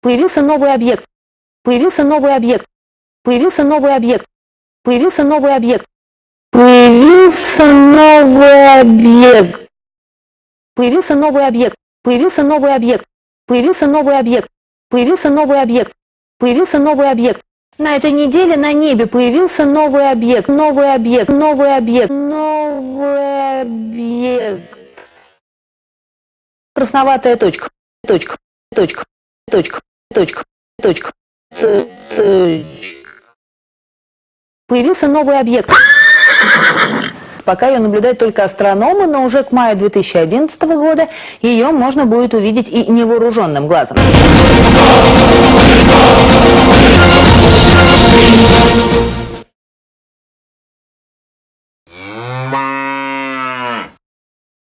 Появился новый объект. Появился новый объект. Появился новый объект. Появился новый объект. Появился новый объект. Появился новый объект. Появился новый объект. Появился новый объект. Появился новый объект. Появился новый объект. На этой неделе на небе появился новый объект, новый объект, новый объект, новый объект. Красноватая точка, точка, точка, точка, точка, точка, точка. Появился новый объект. Пока ее наблюдают только астрономы, но уже к маю 2011 года ее можно будет увидеть и невооруженным глазом.